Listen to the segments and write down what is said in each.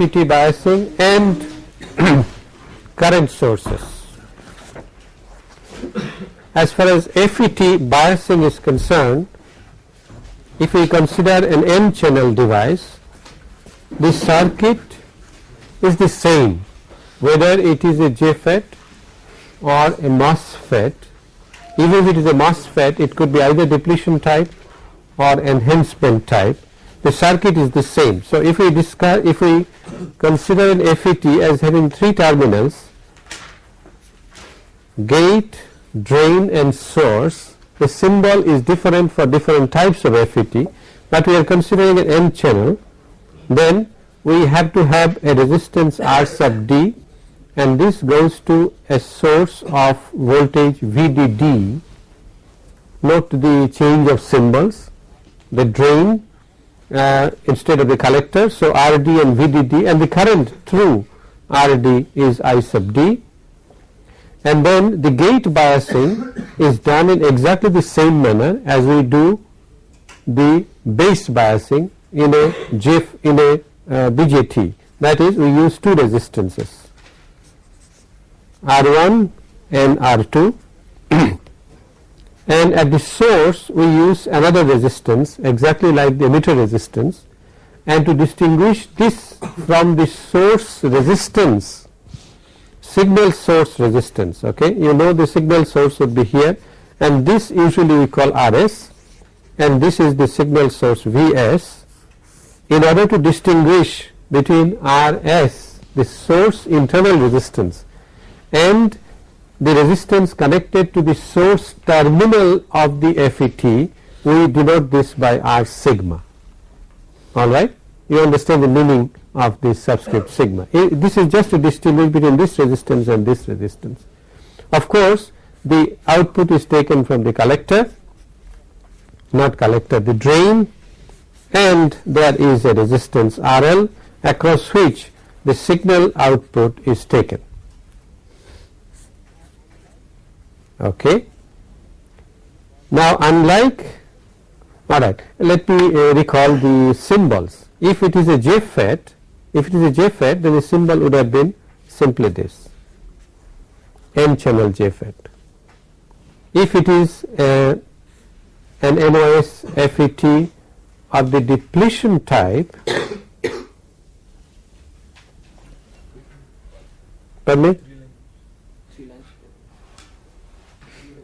FET biasing and current sources. As far as FET biasing is concerned, if we consider an n channel device, the circuit is the same whether it is a JFET or a MOSFET. Even if it is a MOSFET, it could be either depletion type or enhancement type. The circuit is the same. So, if we discuss, if we consider an FET as having three terminals, gate, drain and source, the symbol is different for different types of FET, but we are considering an N channel, then we have to have a resistance R sub D and this goes to a source of voltage VDD. Note the change of symbols, the drain uh, instead of the collector. So, RD and VDD and the current through RD is I sub D. And then the gate biasing is done in exactly the same manner as we do the base biasing in a GIF in a uh, BJT that is we use two resistances R1 and R2 and at the source we use another resistance exactly like the emitter resistance. And to distinguish this from the source resistance signal source resistance okay? You know the signal source would be here. And this usually we call RS and this is the signal source Vs in order to distinguish between RS the source internal resistance and the resistance connected to the source terminal of the FET we denote this by R sigma alright you understand the meaning of this subscript sigma. This is just to distinguish between this resistance and this resistance. Of course, the output is taken from the collector, not collector, the drain and there is a resistance RL across which the signal output is taken. Okay. Now, unlike alright, let me uh, recall the symbols. If it is a JFET, if it is a JFET then the symbol would have been simply this n channel JFET. If it is an MOS FET of the depletion type pardon me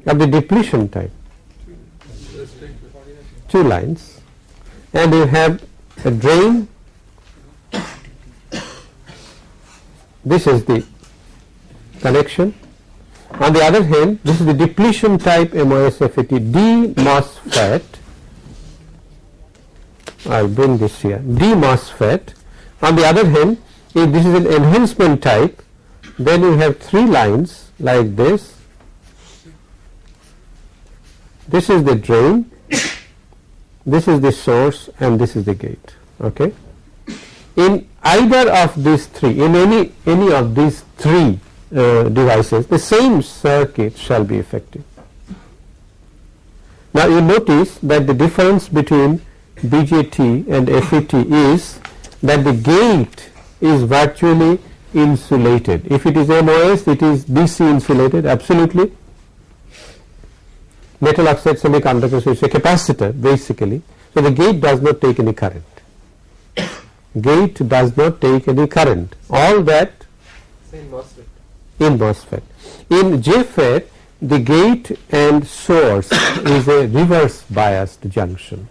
of the depletion type two lines and you have a drain this is the connection. On the other hand, this is the depletion type MOSFET D MOSFET. I will bring this here D MOSFET. On the other hand, if this is an enhancement type, then you have three lines like this. This is the drain, this is the source, and this is the gate. Okay in either of these three in any any of these three uh, devices the same circuit shall be effective. Now you notice that the difference between BJT and FET is that the gate is virtually insulated. If it is MOS it is DC insulated absolutely metal oxide semiconductor is a capacitor basically. So the gate does not take any current gate does not take any current all that in MOSFET. In MOSFET. In JFET the gate and source is a reverse biased junction.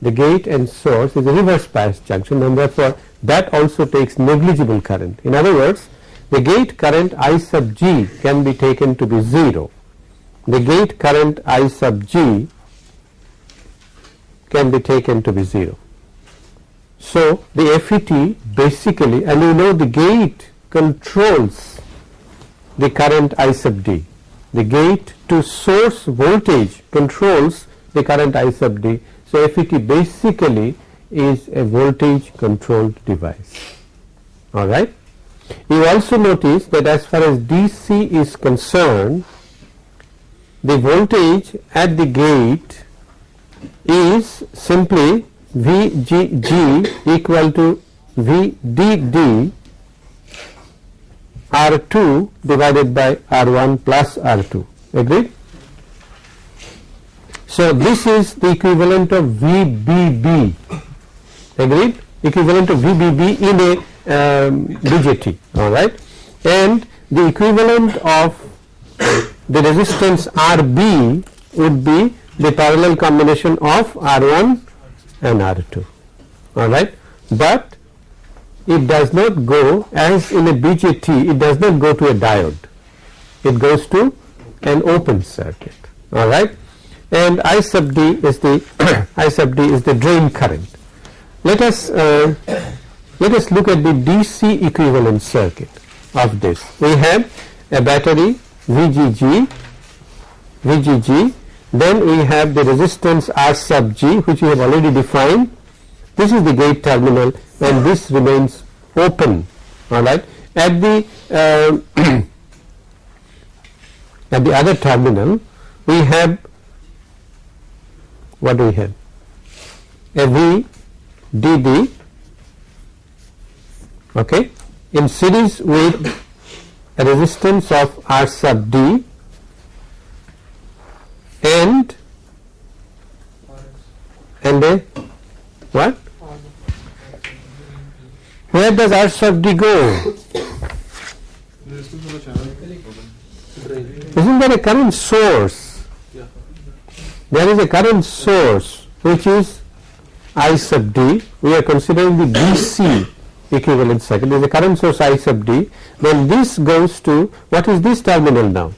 The gate and source is a reverse biased junction and therefore that also takes negligible current. In other words the gate current I sub g can be taken to be 0. The gate current I sub g can be taken to be 0. So, the FET basically and you know the gate controls the current I sub D. The gate to source voltage controls the current I sub D. So, FET basically is a voltage controlled device. Alright. You also notice that as far as DC is concerned, the voltage at the gate is simply VGG equal to VDD R2 divided by R1 plus R2 agreed. So, this is the equivalent of VBB agreed equivalent of VBB in a um, BJT alright and the equivalent of the resistance RB would be the parallel combination of R1 and R2 alright? But it does not go as in a BJT it does not go to a diode. It goes to an open circuit. Alright? And I sub D is the I sub D is the drain current. Let us uh, let us look at the DC equivalent circuit of this. We have a battery VGG VGG then we have the resistance R sub G which we have already defined. This is the gate terminal and this remains open alright at the uh, at the other terminal we have what do we have? A V DD okay? In series with resistance of R sub D and and a what? Where does R sub D go? Isn't there a current source? There is a current source which is I sub D. We are considering the DC equivalent circuit is a current source I sub D. Then this goes to what is this terminal now?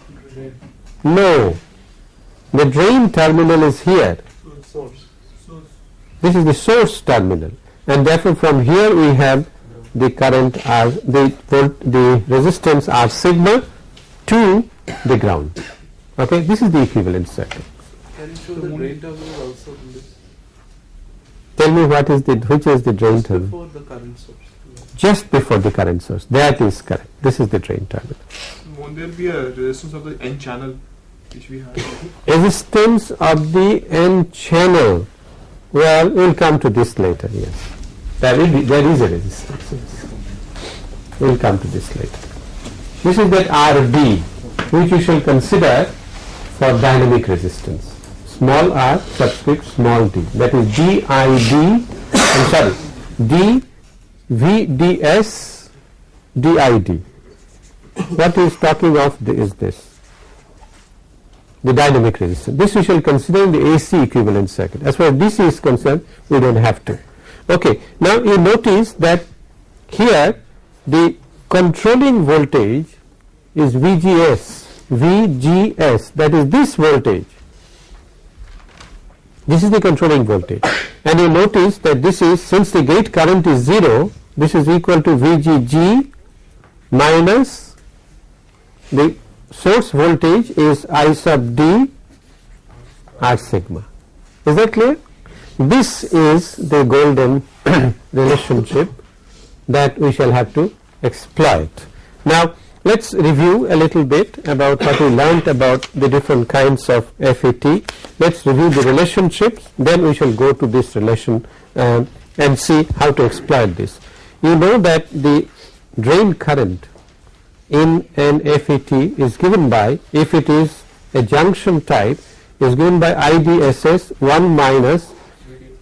No. The drain terminal is here. This is the source terminal. And therefore from here we have the current R the volt the resistance R sigma to the ground. Okay? This is the equivalent circuit Can you show the drain terminal also in this? tell me what is the which is the drain terminal? Before the current source. Just before the current source. That is correct. This is the drain terminal. Won't there be a resistance of the N channel which we have? resistance of the n channel. Well we will come to this later yes. There will be there is a resistance yes. we will come to this later. This is that RB which we shall consider for dynamic resistance. Small r subscript small d. That is DID I'm sorry D VDS DID What he is talking of the, is this the dynamic resistance. This we shall consider in the AC equivalent circuit. As far as DC is concerned, we don't have to. Okay. Now you notice that here the controlling voltage is VGS, VGS that is this voltage. This is the controlling voltage and you notice that this is since the gate current is 0 this is equal to VGG minus the source voltage is I sub D R sigma. Is that clear? This is the golden relationship that we shall have to exploit. Now, let us review a little bit about what we learnt about the different kinds of FET. Let us review the relationships, then we shall go to this relation um, and see how to exploit this. You know that the drain current in an FET is given by if it is a junction type is given by IDSS 1 minus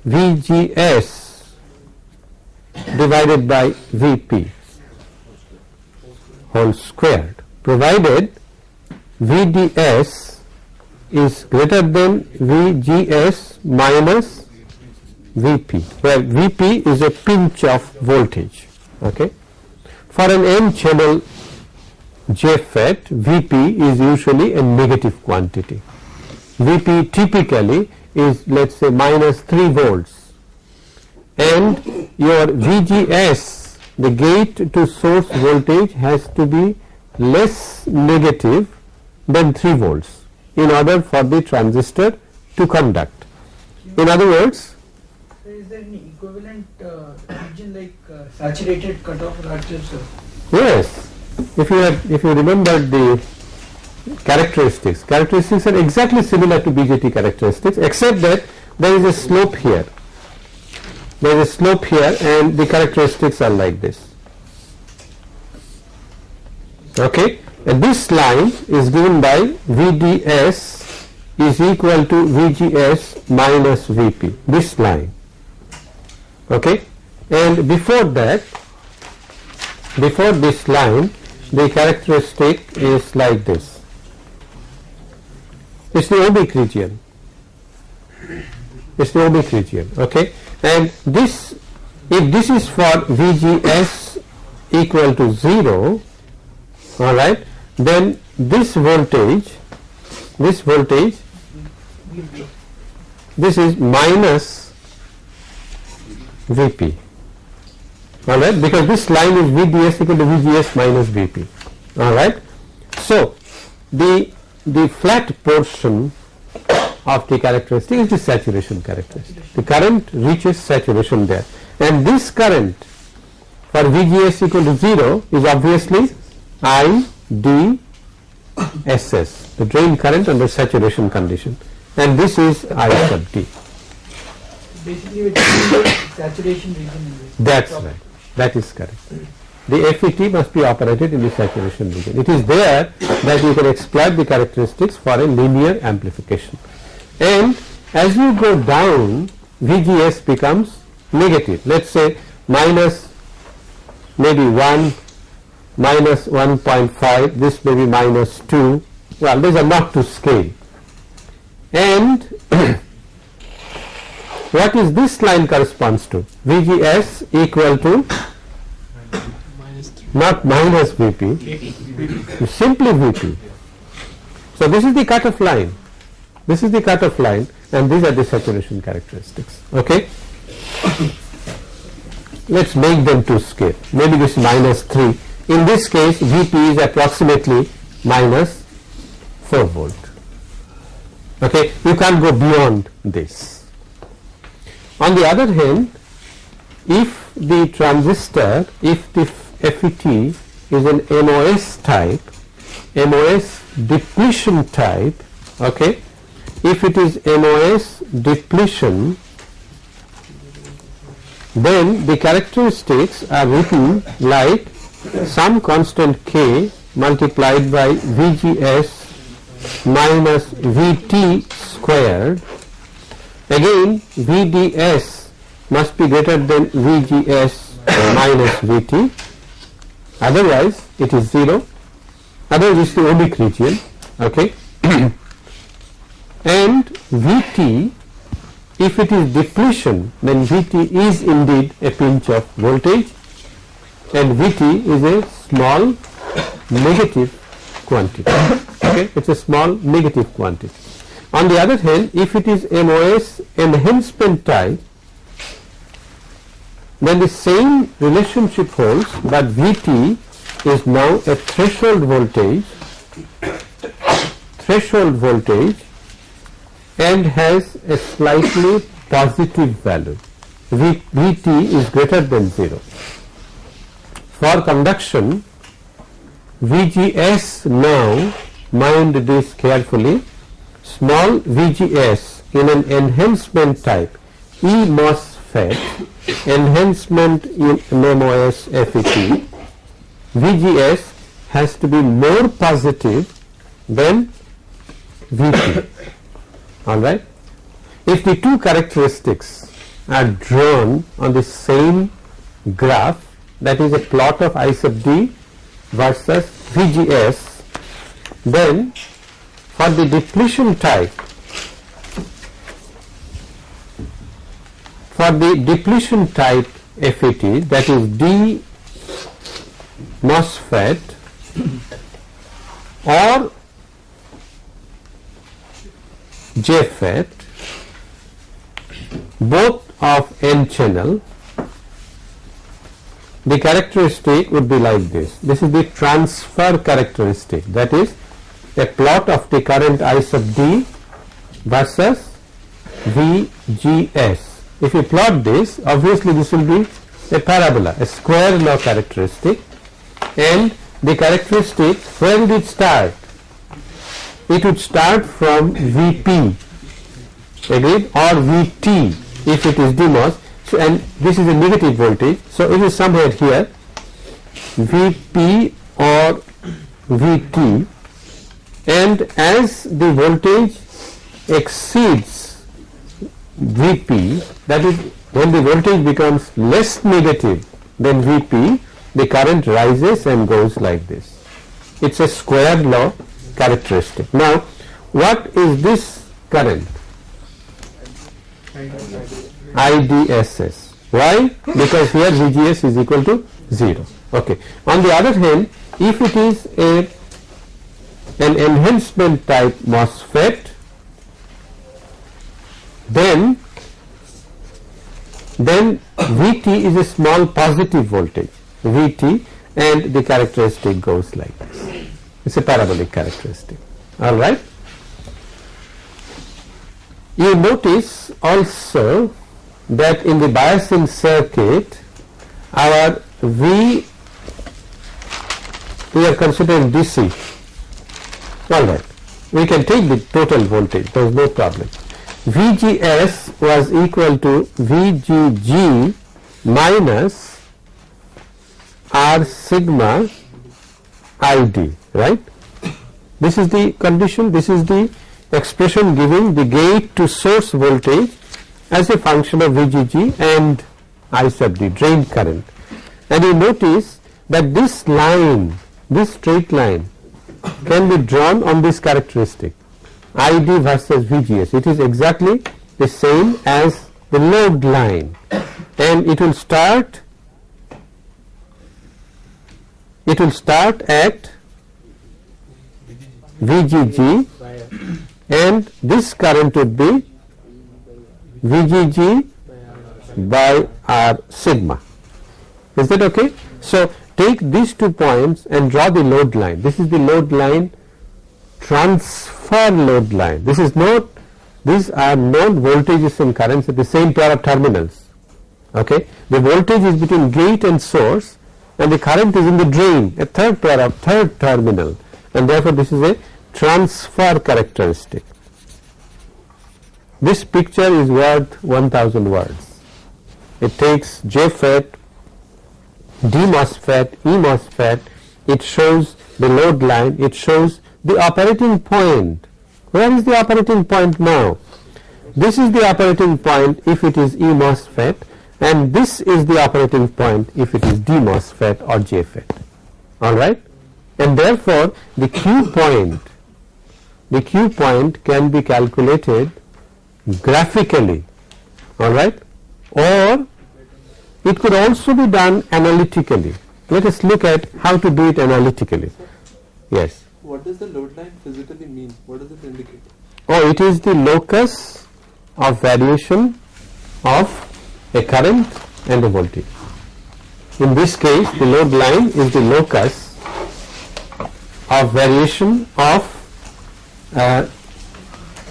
VGS divided by VP whole squared provided VDS is greater than VGS minus VP where VP is a pinch off voltage okay for an n channel JFET Vp is usually a negative quantity. Vp typically is let us say minus 3 volts and your VGS the gate to source voltage has to be less negative than 3 volts in order for the transistor to conduct. In other words So is there any equivalent uh, region like uh, saturated cutoff reactors? uh, yes if you had, if you remember the characteristics characteristics are exactly similar to BJT characteristics except that there is a slope here there is a slope here and the characteristics are like this. Okay, and this line is given by VDS is equal to VGS minus VP, this line. Okay, and before that, before this line, the characteristic is like this. It's the oblique region. It's the oblique region. Okay, and this, if this is for VGS equal to 0, all right, then this voltage, this voltage, this is minus Vp, all right, because this line is VDS equal to VGS minus Vp, all right. So, the the flat portion of the characteristic is the saturation characteristic. The current reaches saturation there and this current for VGS equal to 0 is obviously I D S S the drain current under saturation condition and this is I sub D. Basically, we're taking the saturation region. That's right. That is correct. The FET must be operated in the saturation region. It is there that you can exploit the characteristics for a linear amplification. And as you go down, VGS becomes negative. Let's say minus maybe 1, minus 1.5, this may be minus 2. Well, these are not to scale. And what is this line corresponds to? VGS equal to Minus 3. not minus Vp, simply Vp. So this is the cutoff line. This is the cutoff line and these are the saturation characteristics. Okay. Let's make them to scale. Maybe this is minus 3. In this case Vp is approximately minus 4 volt. Okay. You can't go beyond this. On the other hand, if the transistor, if the FET is an MOS type, MOS depletion type, okay, if it is MOS depletion, then the characteristics are written like some constant K multiplied by VGS minus VT squared. Again VDS must be greater than VGS minus VT otherwise it is 0 otherwise it is the oblique region okay and Vt if it is depletion then Vt is indeed a pinch off voltage and Vt is a small negative quantity. Okay? It's a small negative quantity. On the other hand if it is MOS enhancement type then the same relationship holds but Vt is now a threshold voltage threshold voltage and has a slightly positive value. V, Vt is greater than 0 for conduction VGS now mind this carefully. Small VGS in an enhancement type E MOSFET enhancement in MOS FET VGS has to be more positive than VT alright. If the two characteristics are drawn on the same graph that is a plot of I sub d versus VGS then for the depletion type for the depletion type FET that is D MOSFET or JFET both of n channel the characteristic would be like this. This is the transfer characteristic. That is a plot of the current I sub d versus VGS if you plot this obviously this will be a parabola a square law characteristic. And the characteristic would it start it would start from Vp agreed or Vt if it is DMOS So, and this is a negative voltage. So, it is somewhere here Vp or Vt and as the voltage exceeds Vp that is when the voltage becomes less negative than Vp the current rises and goes like this. It is a square law characteristic. Now what is this current? IDSS. Why? Because here VGS is equal to 0. Okay. On the other hand, if it is a an enhancement type MOSFET, then then Vt is a small positive voltage Vt and the characteristic goes like this. It is a parabolic characteristic. Alright. You notice also that in the biasing circuit our V we are considering DC alright we can take the total voltage. There is no problem. VGS was equal to VGG minus R sigma ID right? This is the condition this is the expression giving the gate to source voltage as a function of VGG and I sub D drain current. And you notice that this line this straight line can be drawn on this characteristic ID versus VGS it is exactly the same as the load line. And it will start it will start at VGG and this current would be VGG by R sigma. Is that okay? So, take these two points and draw the load line. This is the load line transfer load line. This is not these are known voltages and currents at the same pair of terminals. Okay? The voltage is between gate and source and the current is in the drain a third pair of third terminal and therefore this is a transfer characteristic. This picture is worth 1000 words. It takes JFET, DMOSFET, EMOSFET, it shows the load line, it shows the operating point. Where is the operating point now? This is the operating point if it is E EMOSFET and this is the operating point if it is D DMOSFET or JFET. Alright? And therefore, the Q point, the Q point can be calculated graphically. Alright? Or it could also be done analytically. Let us look at how to do it analytically. Yes. What does the load line physically mean? What does it indicate? Oh, it is the locus of variation of a current and a voltage. In this case, the load line is the locus of variation of uh,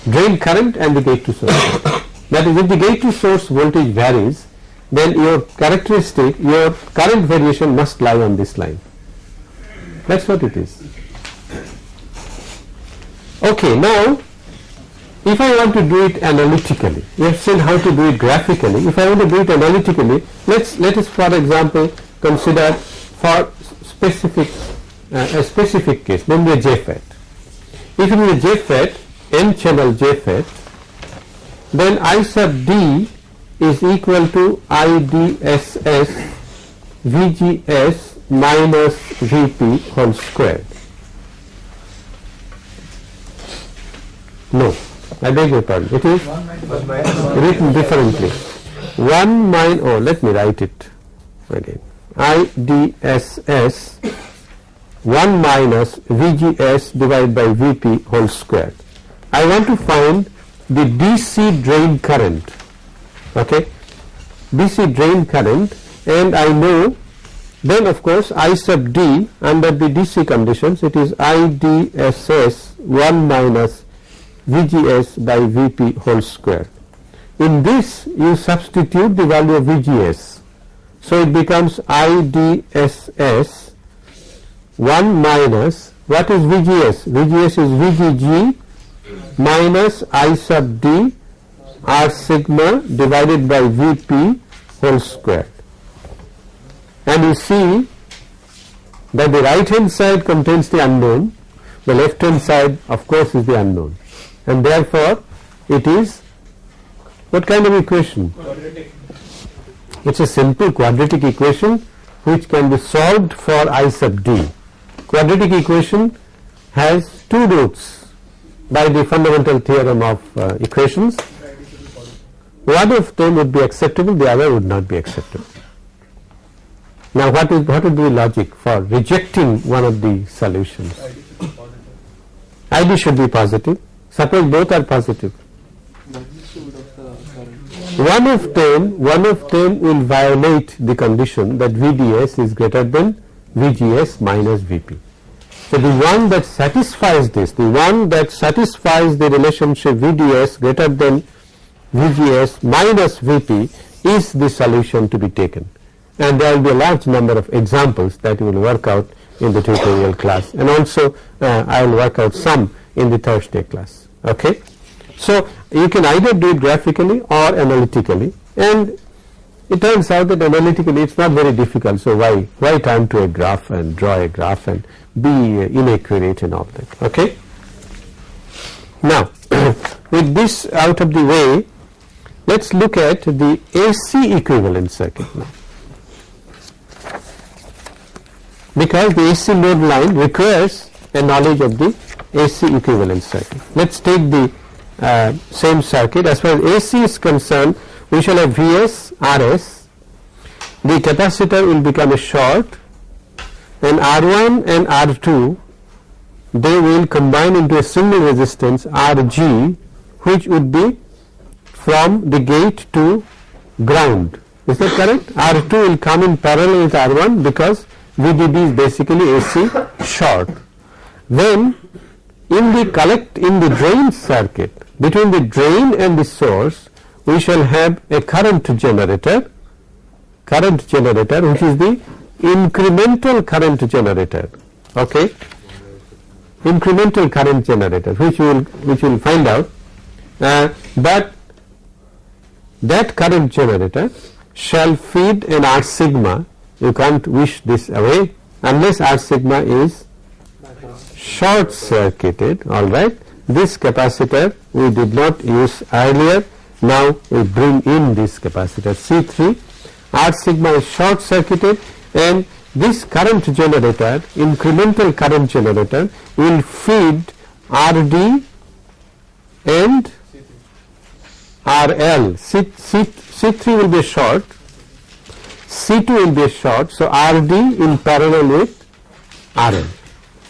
drain current and the gate to source. that is, if the gate to source voltage varies, then your characteristic, your current variation must lie on this line. That is what it is. Okay, now if I want to do it analytically, we have seen how to do it graphically. If I want to do it analytically, let's let us for example consider for specific uh, a specific case, namely a JFET. If it is a JFET, n channel JFET, then I sub D is equal to IDSS VGS minus VP whole square. No, I beg your pardon. It is written differently. 1 minus, oh let me write it again. IDSS 1 minus VGS divided by VP whole square. I want to find the DC drain current, okay, DC drain current and I know then of course I sub D under the DC conditions it is IDSS 1 minus VGS by VP whole square. In this you substitute the value of VGS. So it becomes IDSS 1 minus what is VGS? VGS is VGG minus I sub D R sigma divided by Vp whole square. And you see that the right hand side contains the unknown, the left hand side of course is the unknown and therefore it is what kind of equation? It is a simple quadratic equation which can be solved for i sub d. Quadratic equation has two roots by the fundamental theorem of uh, equations. One of them would be acceptable, the other would not be acceptable. Now what is what would be the logic for rejecting one of the solutions? ID should be positive. Suppose both are positive. One of them, one of them will violate the condition that VDS is greater than VGS minus VP. So the one that satisfies this, the one that satisfies the relationship VDS greater than VGS minus VP is the solution to be taken. And there will be a large number of examples that we will work out in the tutorial class and also uh, I will work out some in the Thursday class. Okay. So you can either do it graphically or analytically and it turns out that analytically it's not very difficult. So why why turn to a graph and draw a graph and be uh, inaccurate and all that okay? Now with this out of the way let's look at the AC equivalent circuit now. Because the AC load line requires a knowledge of the AC equivalent circuit. Let's take the uh, same circuit. As far as AC is concerned we shall have Vs Rs. The capacitor will become a short and R1 and R2 they will combine into a single resistance Rg which would be from the gate to ground. Is that correct? R2 will come in parallel with R1 because VDD is basically AC short. Then in the collect in the drain circuit between the drain and the source we shall have a current generator current generator which is the incremental current generator okay? Incremental current generator which will which will find out. Uh, but that current generator shall feed an R sigma. You can't wish this away unless R sigma is short circuited alright this capacitor we did not use earlier now we bring in this capacitor C3 R sigma is short circuited and this current generator incremental current generator will feed RD and RL C, C, C3 will be short C2 will be short so RD in parallel with RL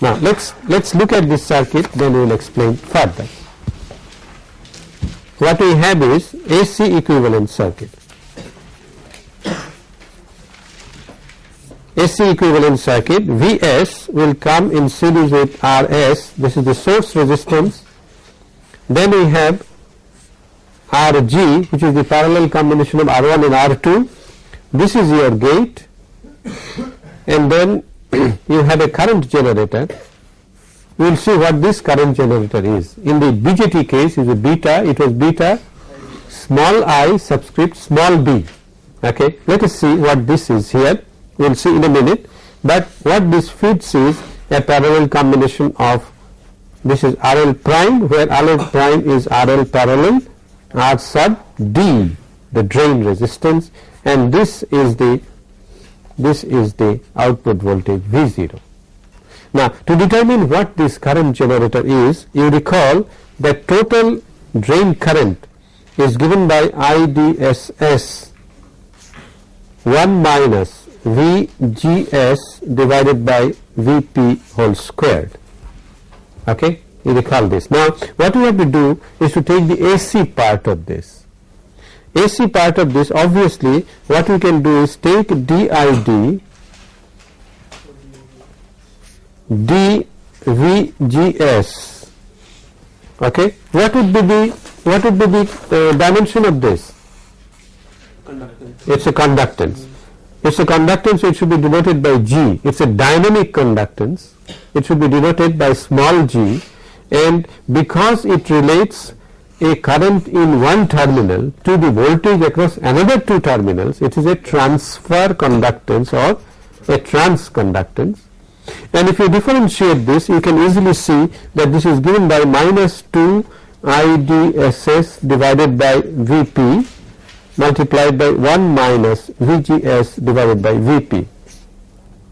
now let's let's look at this circuit then we will explain further what we have is AC equivalent circuit. AC equivalent circuit Vs will come in series with Rs. This is the source resistance. Then we have Rg which is the parallel combination of R1 and R2 this is your gate. And then you have a current generator we will see what this current generator is. In the BJT case is a beta it was beta small i subscript small b. Okay let us see what this is here. We will see in a minute. But what this feeds is a parallel combination of this is RL prime where RL prime is RL parallel R sub D the drain resistance. And this is the this is the output voltage V0. Now to determine what this current generator is you recall that total drain current is given by IDSS 1 minus VGS divided by VP whole squared. Okay, you recall this. Now, what we have to do is to take the AC part of this. AC part of this obviously what we can do is take DID DVGS okay? What would be the what would be the uh, dimension of this? Conductance. it's a conductance. It's a conductance it should be denoted by G. It's a dynamic conductance. It should be denoted by small g. And because it relates a current in one terminal to the voltage across another two terminals, it is a transfer conductance or a transconductance. And if you differentiate this, you can easily see that this is given by minus 2 IDSS divided by Vp multiplied by 1 minus VGS divided by Vp.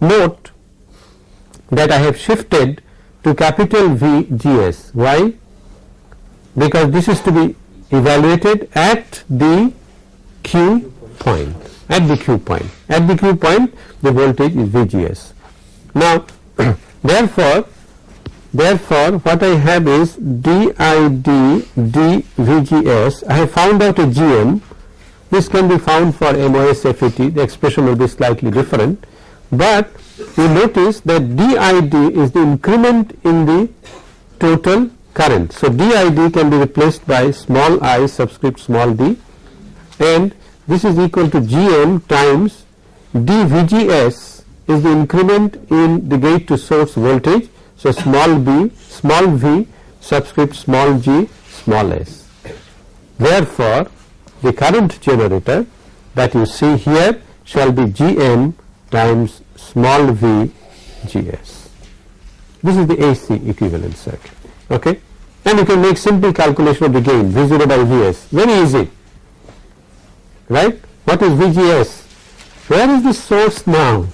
Note that I have shifted to capital VGS. Why? Because this is to be evaluated at the Q point, at the Q point. At the Q point the voltage is VGS. Now therefore, therefore what I have is DID dVGS, I have found out a GM, this can be found for MOS FET, the expression will be slightly different, but you notice that DID is the increment in the total current. So, DID can be replaced by small i subscript small d. And this is equal to GM times dVGS is the increment in the gate to source voltage. So, small b small v subscript small g small s. Therefore, the current generator that you see here shall be GM times small v gs. This is the AC equivalent circuit. Okay? And you can make simple calculation of the gain V 0 by Vs very easy right. What is VGS? Where is the source now?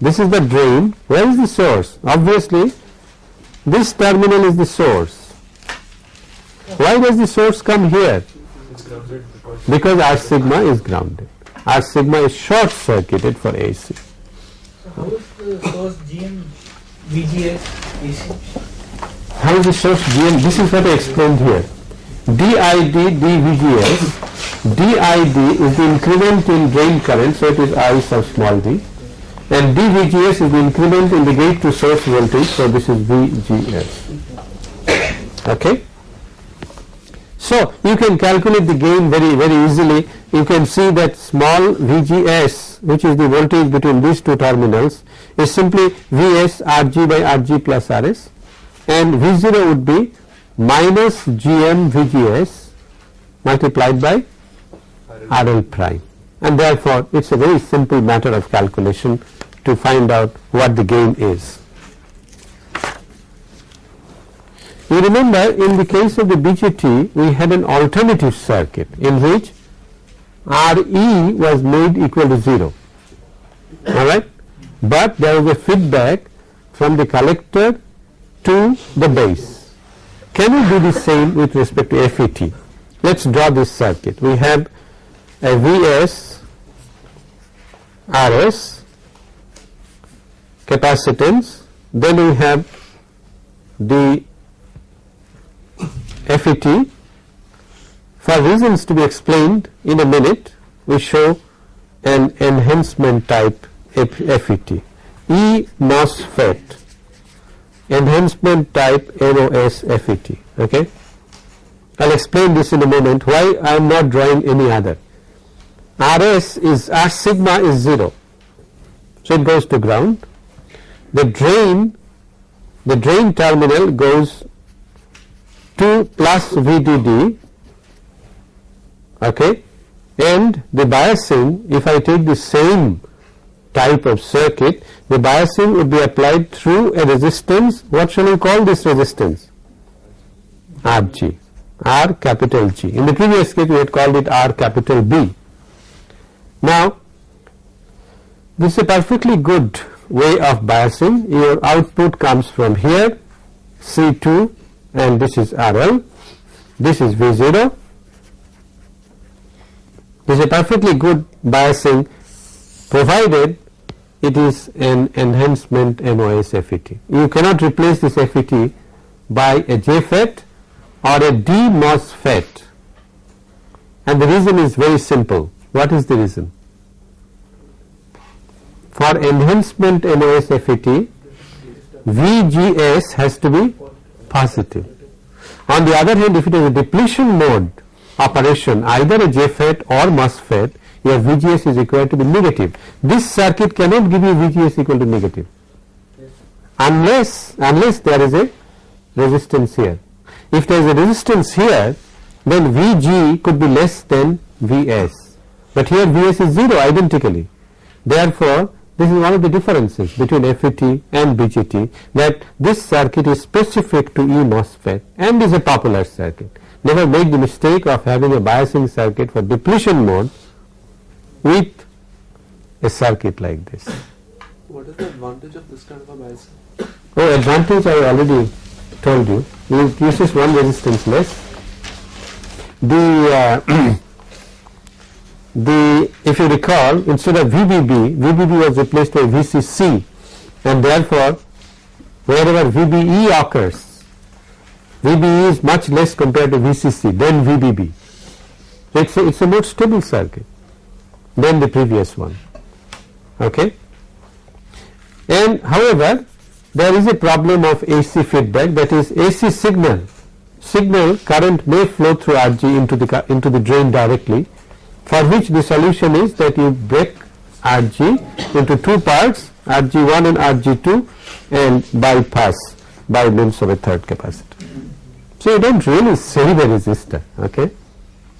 This is the drain. Where is the source? Obviously, this terminal is the source. Why does the source come here? Because R sigma is grounded. R sigma is short circuited for AC. So how is the source GM VGS AC? How is the source GM? This is what I explained here. DID dVGS, DID is the increment in drain current, so it is I sub small d and dVGS is the increment in the gate to source voltage, so this is VGS. Okay? So, you can calculate the gain very very easily. You can see that small VGS which is the voltage between these two terminals is simply Vs Rg by Rg plus Rs and V0 would be minus Gm VGS multiplied by RL prime and therefore it is a very simple matter of calculation to find out what the gain is. You remember in the case of the BJT we had an alternative circuit in which RE was made equal to 0 alright but there was a feedback from the collector to the base. Can we do the same with respect to FET? Let us draw this circuit. We have a Vs Rs capacitance then we have the FET for reasons to be explained in a minute we show an enhancement type FET E MOSFET. Enhancement type MOS FET okay? I will explain this in a moment. Why I am not drawing any other RS is R sigma is 0 so it goes to ground. The drain the drain terminal goes to plus VDD okay? And the biasing if I take the same type of circuit the biasing would be applied through a resistance. What shall we call this resistance? RG R capital G. In the previous case we had called it R capital B now this is a perfectly good way of biasing your output comes from here C2 and this is RL this is V0 this is a perfectly good biasing provided it is an enhancement MOS FET. You cannot replace this FET by a JFET or a DMOSFET and the reason is very simple. What is the reason? For enhancement MOS FET, VGS has to be positive. On the other hand, if it is a depletion mode operation, either a JFET or MOSFET, your VGS is required to be negative. This circuit cannot give you VGS equal to negative unless unless there is a resistance here. if there is a resistance here then Vg could be less than Vs but here Vs is 0 identically therefore this is one of the differences between FET and BJT that this circuit is specific to E MOSFET and is a popular circuit. Never make the mistake of having a biasing circuit for depletion mode with a circuit like this. What is the advantage of this kind of a biasing? Oh, advantage I already told you. It uses one resistance less. The uh, the if you recall instead of VBB, VBB was replaced by VCC and therefore wherever VBE occurs, VBE is much less compared to VCC than VBB. It's a, it's a more stable circuit than the previous one. Okay. And however, there is a problem of AC feedback that is AC signal signal current may flow through RG into the into the drain directly for which the solution is that you break RG into two parts RG1 and RG2 and bypass by means of a third capacitor. So you don't really save a resistor okay?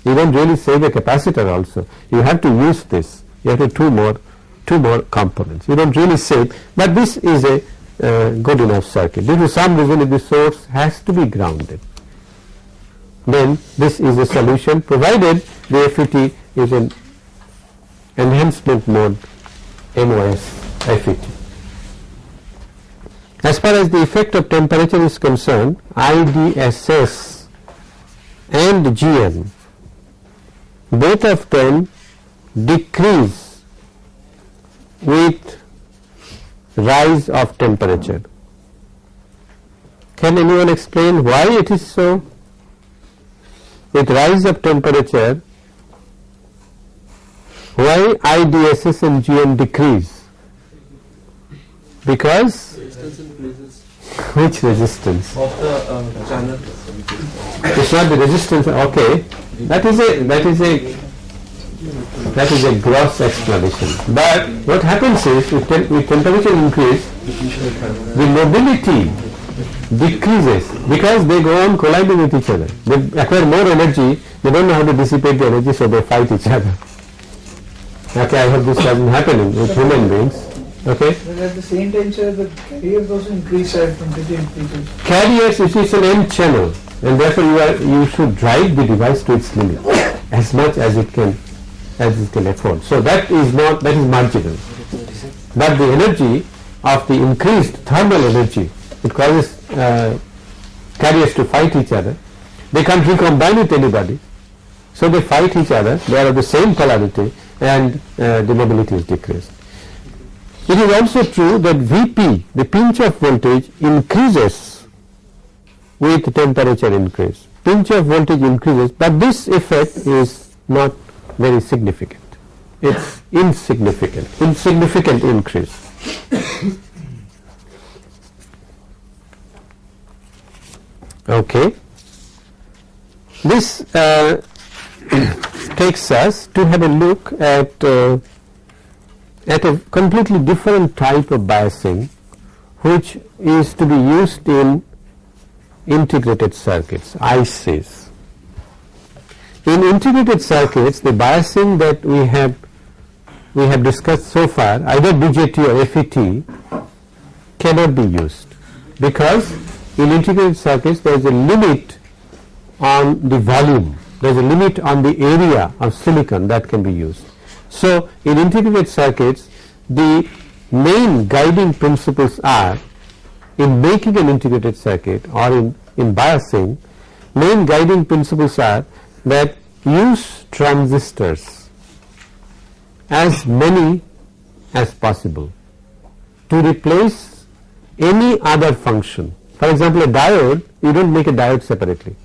You don't really save a capacitor also. You have to use this. You have to two more two more components. You don't really save. But this is a uh, good enough circuit. Due to some reason if the source has to be grounded then this is a solution provided the FET is an enhancement mode MOS FET. As far as the effect of temperature is concerned IDSS and GM both of them decrease with rise of temperature. Can anyone explain why it is so? With rise of temperature why IDSS and GM decrease? Because Resistance which resistance? of the uh, channel. It's not the resistance. Okay, that is a that is a that is a gross explanation. But what happens is with, tem with temperature increase, the mobility decreases because they go on colliding with each other. They acquire more energy. They don't know how to dissipate the energy, so they fight each other. Okay, I hope this doesn't happen with human beings. Okay. But at the same time, sir, the carriers also increase as temperature increases. carriers it is an n channel and therefore you are you should drive the device to its limit as much as it can as it can afford so that is not that is marginal but the energy of the increased thermal energy it causes uh, carriers to fight each other they can't recombine with anybody so they fight each other they are of the same polarity and uh, the mobility is decreased it is also true that Vp, the pinch off voltage increases with temperature increase. Pinch off voltage increases, but this effect is not very significant. It's insignificant, insignificant increase. Okay. This uh, takes us to have a look at uh, at a completely different type of biasing which is to be used in integrated circuits ICs. In integrated circuits the biasing that we have we have discussed so far either BJT or FET cannot be used because in integrated circuits there is a limit on the volume there is a limit on the area of silicon that can be used. So, in integrated circuits the main guiding principles are in making an integrated circuit or in, in biasing main guiding principles are that use transistors as many as possible to replace any other function. For example, a diode you do not make a diode separately.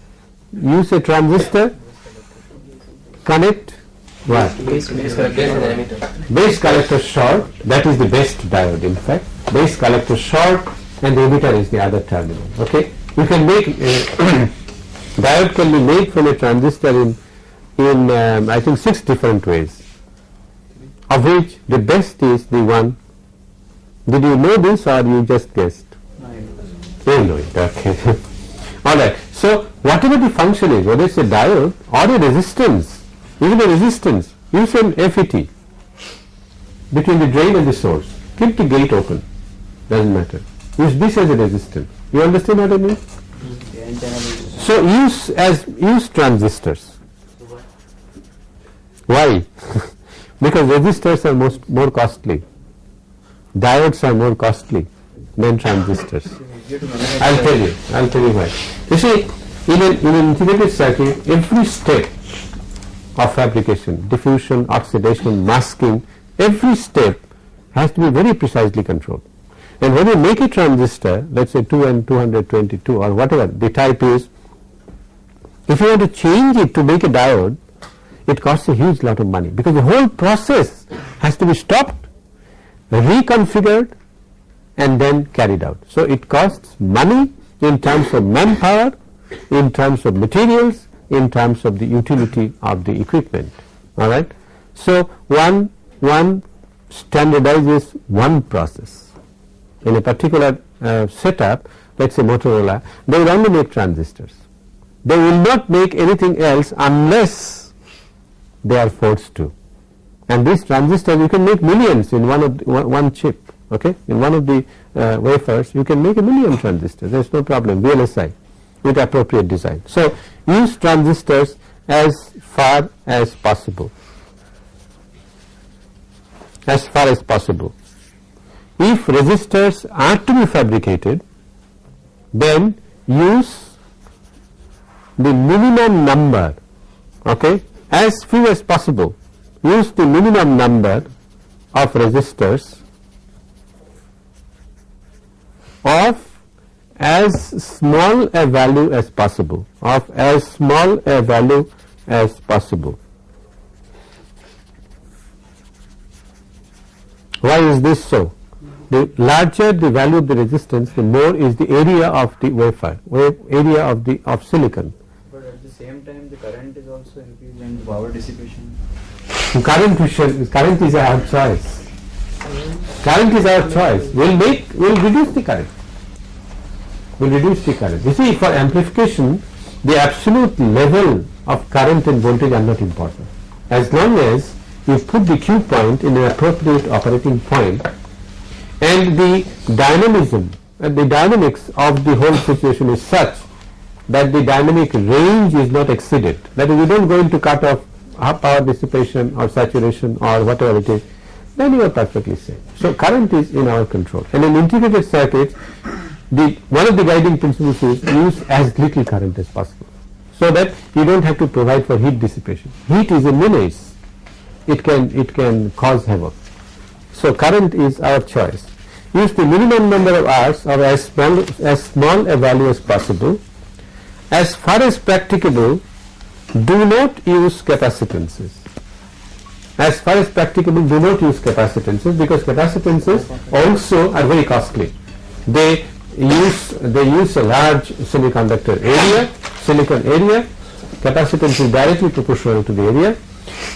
Use a transistor, connect what? Base collector. base collector short that is the best diode in fact. Base collector short and the emitter is the other terminal okay? You can make uh, diode can be made from a transistor in in um, I think six different ways. Of which the best is the one did you know this or you just guessed? You know. It okay. all right so whatever the function is whether it is a diode or a resistance even a resistance use an FET between the drain and the source. Keep the gate open. Does not matter. Use this as a resistance. You understand what I mean? So use as use transistors. Why? Because resistors are most more costly. Diodes are more costly than transistors. I'll tell you. I'll tell you why. You see in an, in an integrated circuit every step of fabrication diffusion oxidation masking every step has to be very precisely controlled and when you make a transistor let us say 2N222 or whatever the type is if you want to change it to make a diode it costs a huge lot of money because the whole process has to be stopped reconfigured and then carried out. So, it costs money in terms of manpower, in terms of materials, in terms of the utility of the equipment. All right. So, one one standardizes one process. In a particular uh, setup let us say Motorola they will only make transistors. They will not make anything else unless they are forced to. And these transistors you can make millions in one of the, one, chip okay? In one of the uh, wafers you can make a million transistors. There is no problem. VLSI with appropriate design. So, use transistors as far as possible as far as possible. If resistors are to be fabricated then use the minimum number okay as few as possible use the minimum number of resistors of as small a value as possible of as small a value as possible. Why is this so? The larger the value of the resistance the more is the area of the wafer area of the of silicon. But at the same time the current is also increased and power dissipation. Current, current is our choice current is our choice we will make we will reduce the current will reduce the current. You see for amplification the absolute level of current and voltage are not important. As long as you put the Q point in an appropriate operating point and the dynamism and the dynamics of the whole situation is such that the dynamic range is not exceeded that is we do not go into cut off uh, power dissipation or saturation or whatever it is then you are perfectly safe. So, current is in our control. And in integrated circuits the one of the guiding principles is use as little current as possible. So, that you do not have to provide for heat dissipation. Heat is a menace, it can it can cause havoc. So, current is our choice. Use the minimum number of hours or as small as small a value as possible. As far as practicable, do not use capacitances as far as practicable do not use capacitances because capacitances also are very costly. They use they use a large semiconductor area, silicon area, capacitance is directly proportional to the area.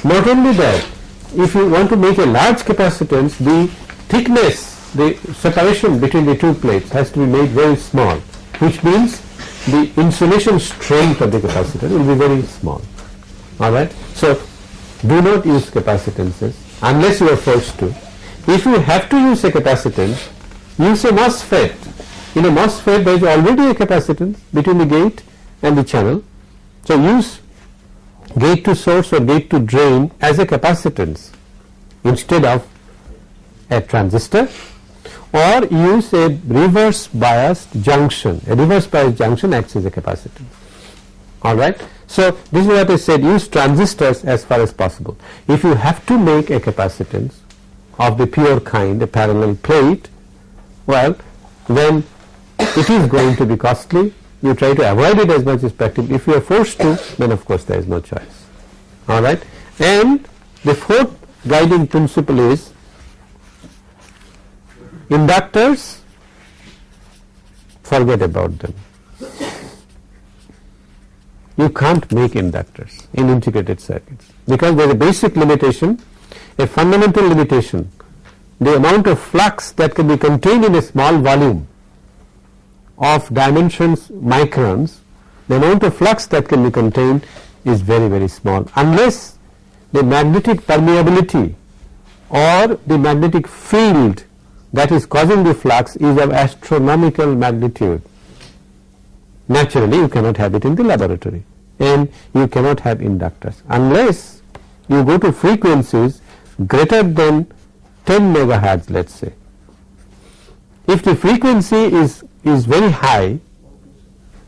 Not only that, if you want to make a large capacitance, the thickness, the separation between the two plates has to be made very small, which means the insulation strength of the capacitor will be very small. Alright. So, do not use capacitances unless you are forced to. If you have to use a capacitance, use a MOSFET. In a MOSFET there is already a capacitance between the gate and the channel. So, use gate to source or gate to drain as a capacitance instead of a transistor or use a reverse biased junction. A reverse biased junction acts as a capacitance. Alright. So, this is what I said use transistors as far as possible. If you have to make a capacitance of the pure kind a parallel plate, well then it is going to be costly you try to avoid it as much as practical. If you are forced to then of course there is no choice alright. And the fourth guiding principle is inductors forget about them you can't make inductors in integrated circuits because there is a basic limitation, a fundamental limitation. The amount of flux that can be contained in a small volume of dimensions microns the amount of flux that can be contained is very very small unless the magnetic permeability or the magnetic field that is causing the flux is of astronomical magnitude. Naturally you cannot have it in the laboratory and you cannot have inductors unless you go to frequencies greater than 10 megahertz let us say. If the frequency is, is very high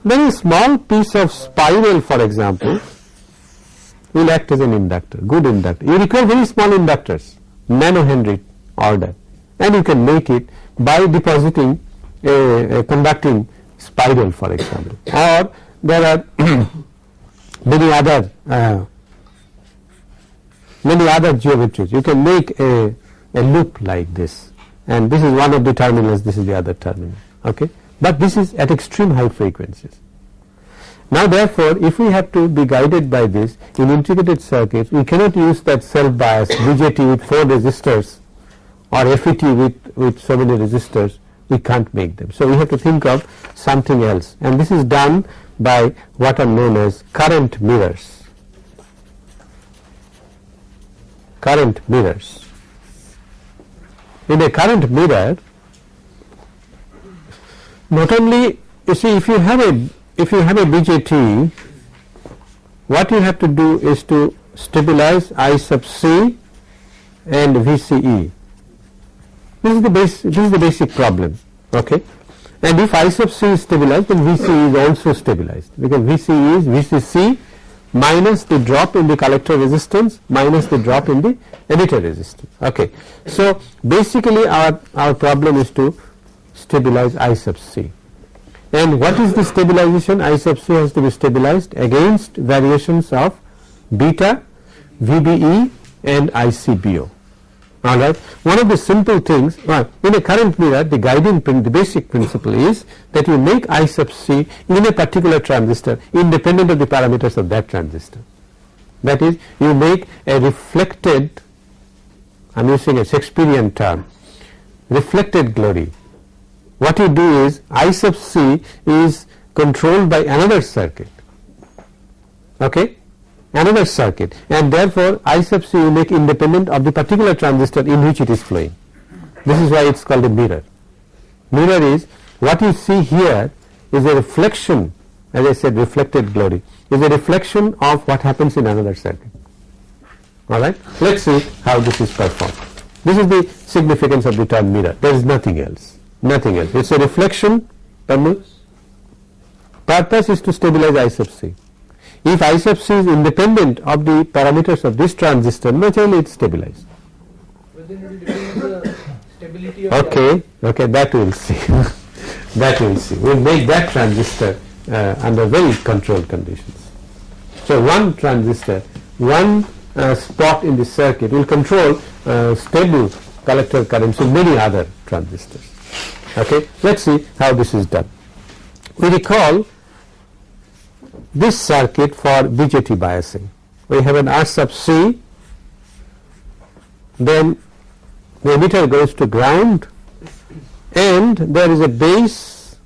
then a small piece of spiral for example will act as an inductor, good inductor. You require very small inductors, nano Henry order and you can make it by depositing a, a conducting spiral for example or there are many other uh, many other geometries. You can make a, a loop like this and this is one of the terminals, this is the other terminal. Okay? But this is at extreme high frequencies. Now therefore, if we have to be guided by this in integrated circuits, we cannot use that self bias BJT with 4 resistors or FET with, with so many resistors, we can't make them. So we have to think of something else and this is done by what are known as current mirrors. Current mirrors. In a current mirror, not only you see if you have a if you have a BJT, what you have to do is to stabilize I sub C and VCE. This is the base, this is the basic problem. Okay, and if I sub C is stabilized, then VCE is also stabilized because VCE is VCC minus the drop in the collector resistance minus the drop in the emitter resistance. Okay, so basically our our problem is to stabilize I sub C. And what is the stabilization? I sub C has to be stabilized against variations of beta, VBE and ICBO. Alright. One of the simple things well, in a current mirror the guiding prin the basic principle is that you make I sub C in a particular transistor independent of the parameters of that transistor. That is you make a reflected I am using a Shakespearean term reflected glory what you do is I sub C is controlled by another circuit. Okay? Another circuit. And therefore I sub C you make independent of the particular transistor in which it is flowing. This is why it is called a mirror. Mirror is what you see here is a reflection as I said reflected glory is a reflection of what happens in another circuit. Alright? Let us see how this is performed. This is the significance of the term mirror. There is nothing else nothing else. It is a reflection Purpose is to stabilize I sub C. If I sub C is independent of the parameters of this transistor, naturally it is stabilized. But then it will depend on the stability of Okay, okay, that we will see. that we will see. We will make that transistor uh, under very controlled conditions. So one transistor, one uh, spot in the circuit will control uh, stable collector currents in many other transistors. Okay. Let us see how this is done. We recall this circuit for BJT biasing. We have an R sub C, then the emitter goes to ground and there is a base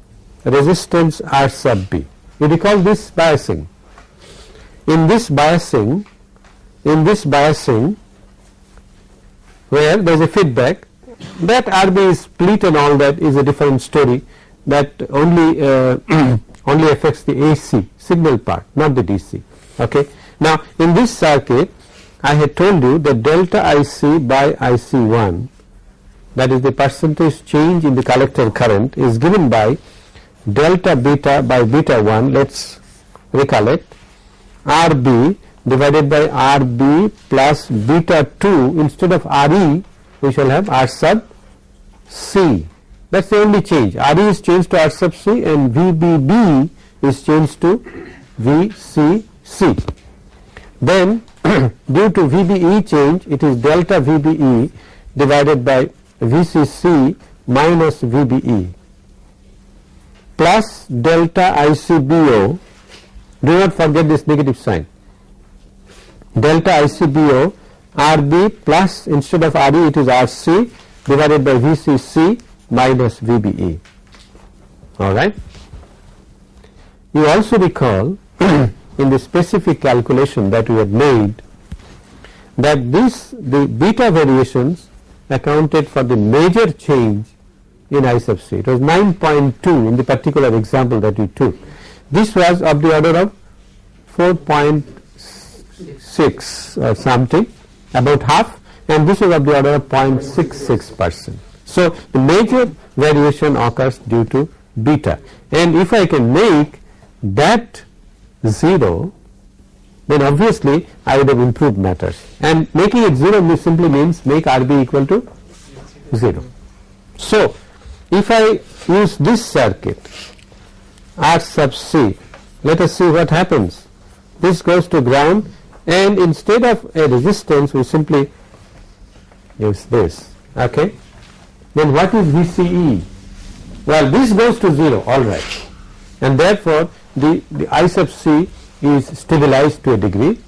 resistance R sub B. We recall this biasing. In this biasing, in this biasing where there is a feedback that RB split and all that is a different story that only uh, only affects the AC signal part not the DC okay. Now in this circuit I had told you that delta IC by IC1 that is the percentage change in the collector current is given by delta beta by beta 1 let us recollect RB divided by RB plus beta 2 instead of RE we shall have R sub C. That is the only change. RE is changed to R sub C and VBB is changed to VCC. Then due to VBE change it is delta VBE divided by VCC minus VBE plus delta ICBO do not forget this negative sign delta ICBO RB plus instead of RE it is RC divided by VCC minus VBE alright. you also recall in the specific calculation that we had made that this the beta variations accounted for the major change in I sub c. It was 9.2 in the particular example that we took. This was of the order of 4.6 or something, about half, and this is of the order of 0.66 percent. So, the major variation occurs due to beta, and if I can make that 0, then obviously I would have improved matters, and making it 0 means simply means make RB equal to 0. So, if I use this circuit R sub C, let us see what happens. This goes to ground and instead of a resistance we simply use this. Okay. Then what is VCE? Well, this goes to 0 alright and therefore the, the I sub C is stabilized to a degree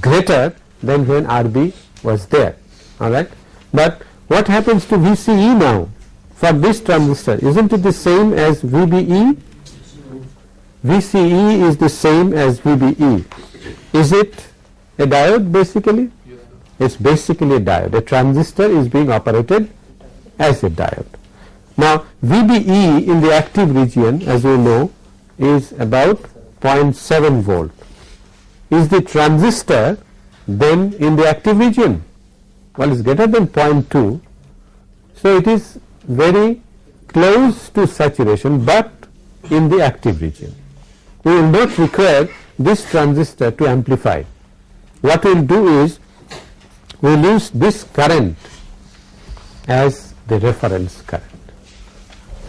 greater than when RB was there alright. But what happens to VCE now for this transistor isn't it the same as VBE? VCE is the same as VBE. Is it a diode basically? It's basically a diode. A transistor is being operated as a diode. Now VBE in the active region as we know is about 0.7 volt. Is the transistor then in the active region? Well, it's greater than 0.2. So it is very close to saturation, but in the active region. We will not require this transistor to amplify. What we will do is we will use this current as the reference current.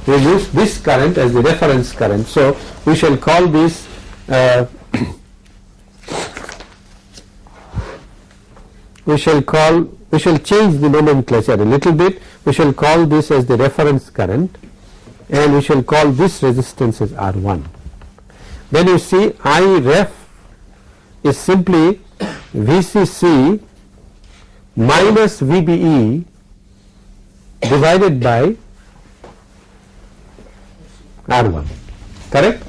We will use this current as the reference current. So, we shall call this uh, we shall call we shall change the nomenclature a little bit we shall call this as the reference current and we shall call this resistance as R1 then you see I ref is simply VCC minus VBE divided by R1 correct?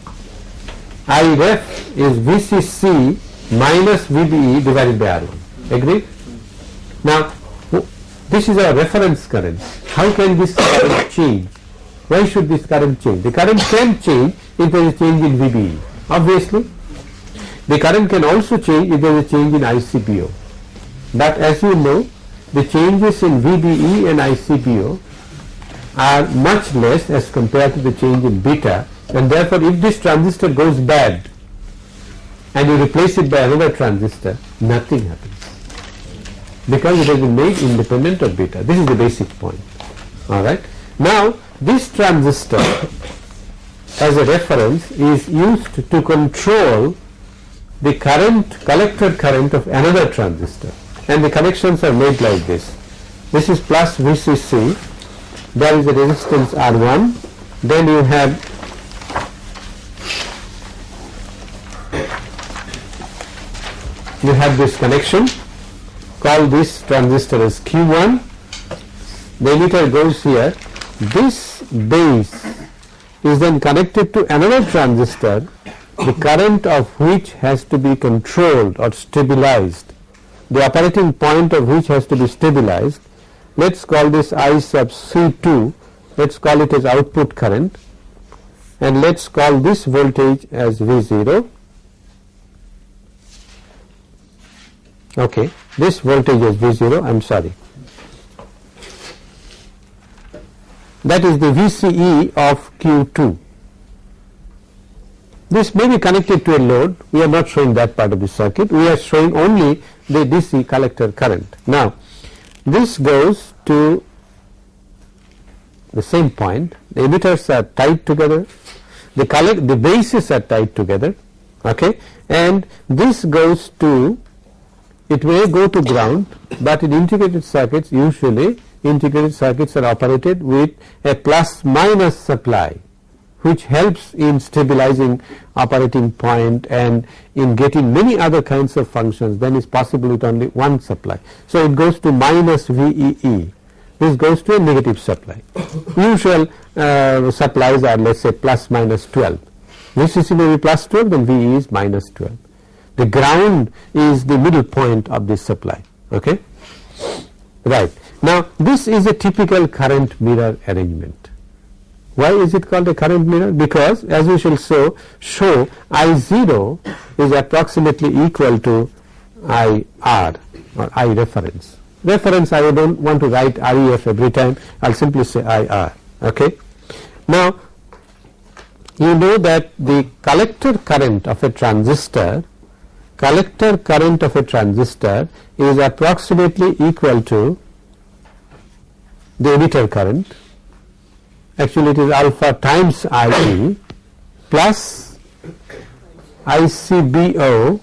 I ref is VCC minus VBE divided by R1 agree now this is our reference current. How can this current change? Why should this current change? The current can change if there is a change in VBE obviously the current can also change if there is a change in ICBO but as you know the changes in VBE and ICBO are much less as compared to the change in beta and therefore if this transistor goes bad and you replace it by another transistor nothing happens. Because it has been made independent of beta. This is the basic point. Alright. Now this transistor as a reference is used to control the current collector current of another transistor. And the connections are made like this. This is plus VCC, there is a resistance R1, then you have you have this connection, call this transistor as Q1, the emitter goes here, this base is then connected to another transistor the current of which has to be controlled or stabilized the operating point of which has to be stabilized let us call this I sub C2 let us call it as output current and let us call this voltage as V0 okay this voltage is V0 I am sorry. That is the VCE of Q2 this may be connected to a load. We are not showing that part of the circuit. We are showing only the DC collector current. Now this goes to the same point. The emitters are tied together. The collect the bases are tied together. Okay? And this goes to it may go to ground but in integrated circuits usually integrated circuits are operated with a plus minus supply which helps in stabilizing operating point and in getting many other kinds of functions then is possible with only one supply. So, it goes to minus VEE this goes to a negative supply. Usual uh, supplies are let us say plus minus 12 VCC may be plus 12 then VE is minus 12. The ground is the middle point of this supply. Okay? Right. Now this is a typical current mirror arrangement. Why is it called a current mirror? Because as we shall show, show I0 is approximately equal to IR or I reference. Reference I don't want to write REF every time, I will simply say IR. Okay? Now you know that the collector current of a transistor collector current of a transistor is approximately equal to the emitter current actually it is alpha times IE plus ICBO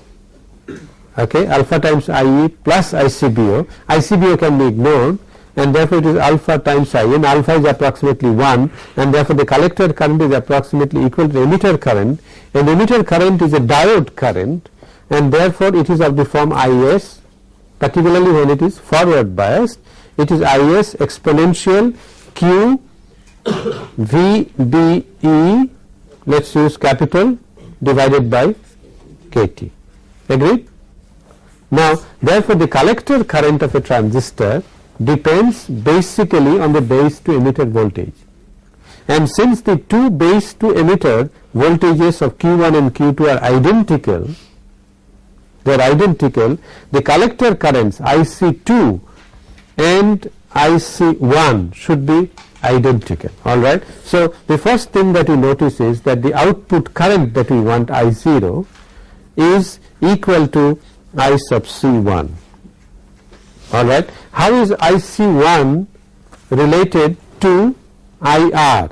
okay alpha times IE plus ICBO ICBO can be ignored and therefore it is alpha times I and alpha is approximately 1 and therefore the collector current is approximately equal to emitter current. And emitter current is a diode current and therefore it is of the form IS particularly when it is forward biased. It is IS exponential Q VBE let us use capital divided by KT agreed. Now therefore the collector current of a transistor depends basically on the base to emitter voltage and since the two base to emitter voltages of Q1 and Q2 are identical they are identical the collector currents IC2 and IC1 should be identical alright. So the first thing that you notice is that the output current that we want I0 is equal to I sub C1 alright. How is IC1 related to IR?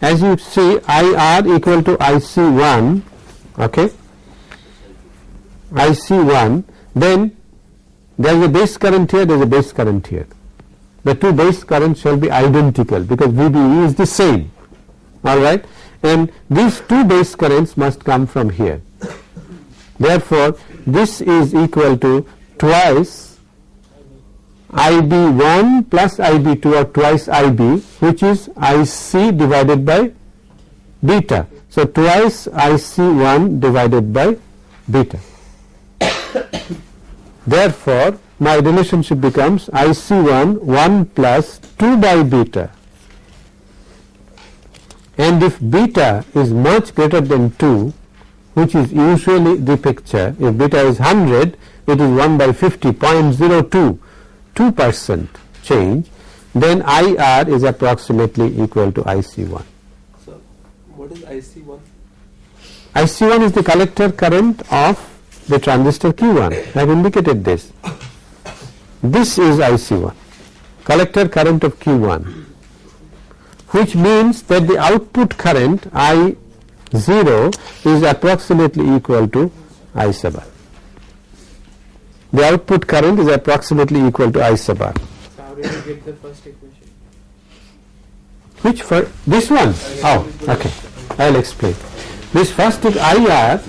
As you see IR equal to IC1 okay IC1 then there is a base current here there is a base current here the two base currents shall be identical because VBE is the same. Alright? And these two base currents must come from here. Therefore this is equal to twice IB1 plus IB2 or twice IB which is IC divided by beta. So twice IC1 divided by beta. Therefore, my relationship becomes IC1 1 plus 2 by beta and if beta is much greater than 2 which is usually the picture if beta is 100 it is 1 by 50 0.02 2 percent change then IR is approximately equal to IC1. So, what is IC1? IC1 is the collector current of the transistor Q1 I have indicated this. This is IC1 collector current of Q1 which means that the output current I0 is approximately equal to I sub R. The output current is approximately equal to I sub R. So, how did you get the first equation? Which for this one? Oh, okay. I will explain. This first is IR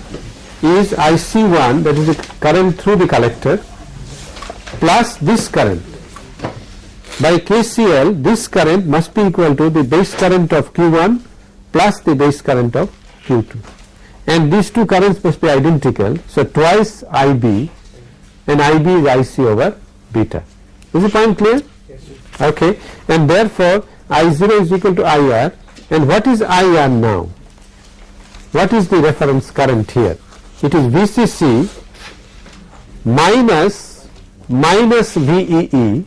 is IC1 that is the current through the collector plus this current. By KCL this current must be equal to the base current of Q1 plus the base current of Q2 and these two currents must be identical. So, twice IB and IB is IC over beta. Is the point clear? Yes, Okay. And therefore, I0 is equal to IR and what is IR now? What is the reference current here? it is VCC minus minus VEE.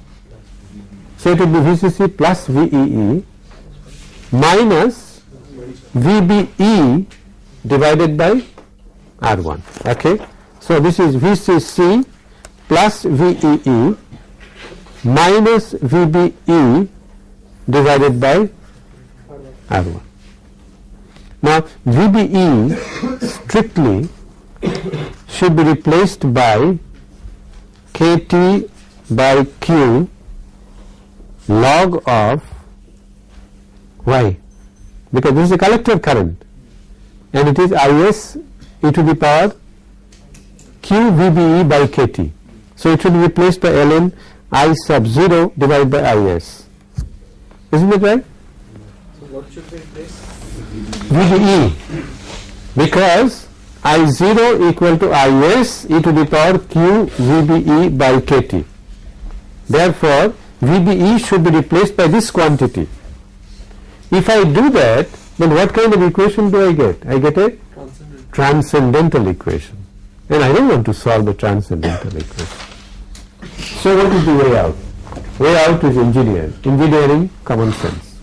So, it will be VCC plus VEE minus VBE divided by R1. Okay. So, this is VCC plus VEE minus VBE divided by R1. Now, VBE strictly should be replaced by Kt by Q log of Y because this is a collector current and it is Is e to the power Q VBE by Kt. So, it should be replaced by ln I sub 0 divided by Is. Isn't it right? So, what should be replaced? VBE because I0 equal to Is e to the power q VBE by kT. Therefore, VBE should be replaced by this quantity. If I do that, then what kind of equation do I get? I get a Transcendent. transcendental equation and I don't want to solve the transcendental equation. So what is the way out? Way out is engineering. engineering common sense.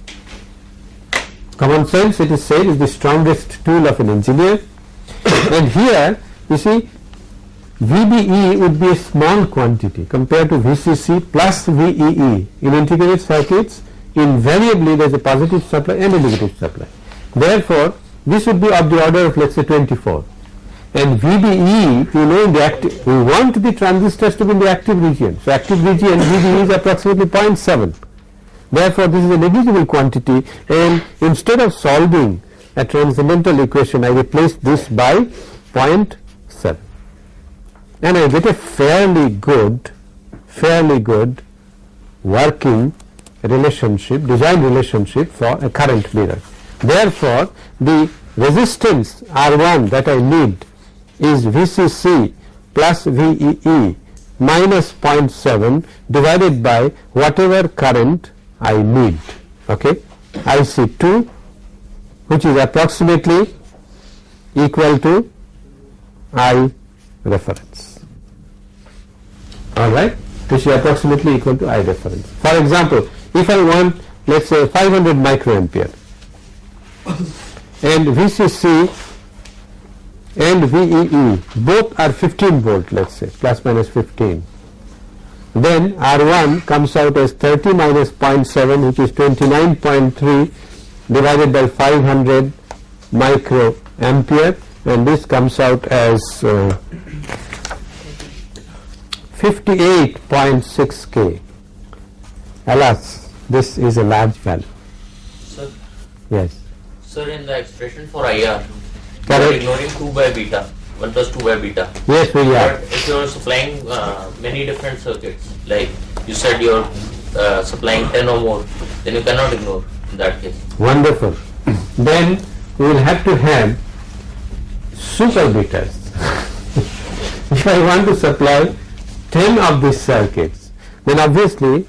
Common sense it is said is the strongest tool of an engineer and here you see VBE would be a small quantity compared to VCC plus VEE. In integrated circuits invariably there is a positive supply and a negative supply. Therefore, this would be of the order of let us say 24 and VBE you know in the active we want the transistors to be in the active region. So, active region VBE is approximately 0.7 therefore, this is a negligible quantity and instead of solving a transcendental equation I replace this by 0.7 and I get a fairly good fairly good working relationship design relationship for a current mirror. Therefore, the resistance R1 that I need is VCC plus VEE minus 0.7 divided by whatever current I need. Okay? IC2 which is approximately equal to I reference alright which is approximately equal to I reference. For example, if I want let us say 500 microampere and VCC and VEE both are 15 volt let us say plus minus 15 then R1 comes out as 30 minus 0.7 which is 29.3 divided by 500 microampere and this comes out as uh, 58.6 K. Alas, this is a large value. Sir, Yes. sir, in the expression for IR, are Correct. ignoring 2 by beta, 1 plus 2 by beta. Yes, we But if you are supplying uh, many different circuits, like you said you are uh, supplying 10 or more, then you cannot ignore in that case. Wonderful. then we will have to have super betas. if I want to supply 10 of these circuits, then obviously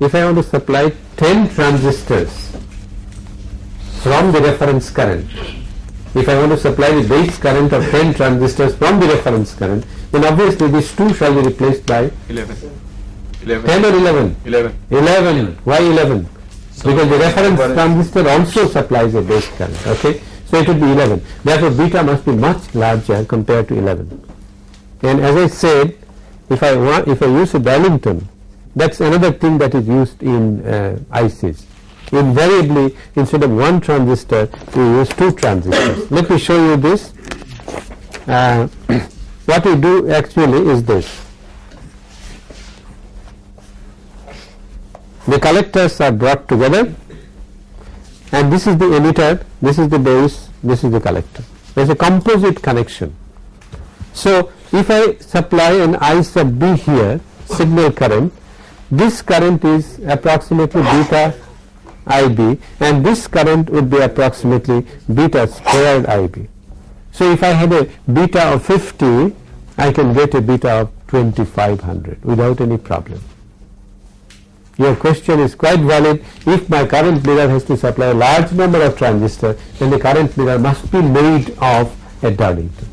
if I want to supply 10 transistors from the reference current, if I want to supply the base current of 10 transistors from the reference current, then obviously these two shall be replaced by 11. 10 11. or 11? 11. 11. Why 11? Because the reference transistor also supplies a base current. Okay, so it would be 11. Therefore, beta must be much larger compared to 11. And as I said, if I want, if I use a Darlington, that's another thing that is used in uh, ICs. Invariably, instead of one transistor, we use two transistors. Let me show you this. Uh, what we do actually is this. The collectors are brought together and this is the emitter, this is the base, this is the collector. There is a composite connection. So, if I supply an I sub B here, signal current, this current is approximately beta IB and this current would be approximately beta squared IB. So, if I had a beta of 50, I can get a beta of 2500 without any problem. Your question is quite valid. If my current mirror has to supply a large number of transistors, then the current mirror must be made of a Darlington.